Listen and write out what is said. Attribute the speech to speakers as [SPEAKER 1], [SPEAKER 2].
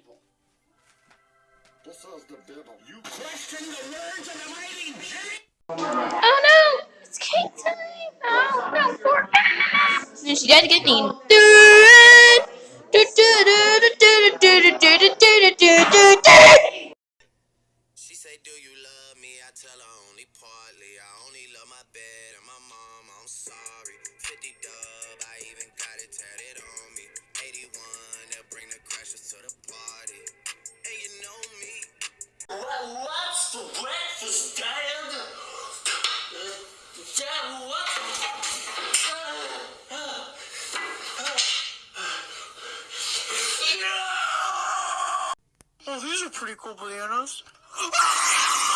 [SPEAKER 1] Bible.
[SPEAKER 2] This is the Bible.
[SPEAKER 3] You question the words of the mighty Jimmy?
[SPEAKER 4] Oh no! It's cake time! Oh no, poor ass! And she does get mean.
[SPEAKER 5] She say, Do you love me? I tell her only partly. I only love my bed and my mom.
[SPEAKER 1] Dad? Dad, what?
[SPEAKER 6] Oh, these are pretty cool bananas.